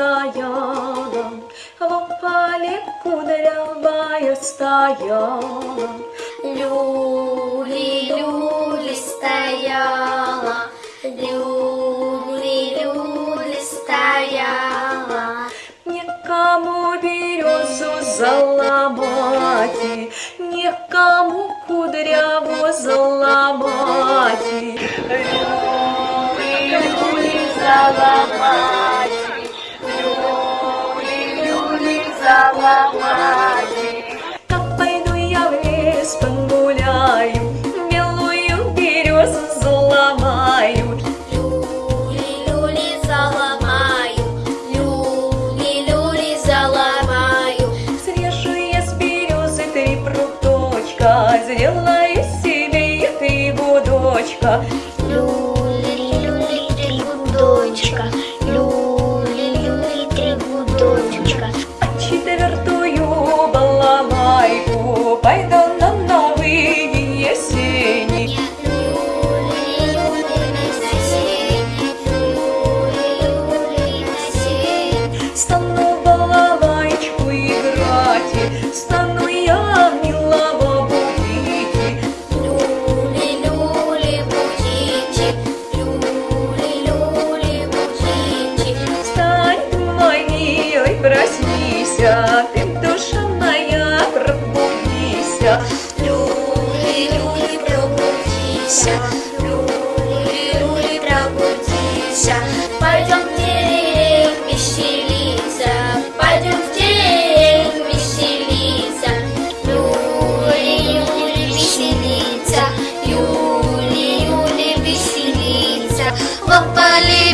стояла, в опале кудрявая стояла. Люли, люли стояла, люли, люли стояла. Никому березу заломать, Никому кудряву заломать. Люли, люли, заломать, пруточка, Сделаю себе три гудочка. Люли, милый, проснись, Ты, душа моя, пробудися. Люли, люли, пробудися, люли, люли, пробудися. Пойдем в деревню веселиться, пойдем в деревню веселиться. Люли, люли, веселиться, Юли, Юли, веселиться. В опале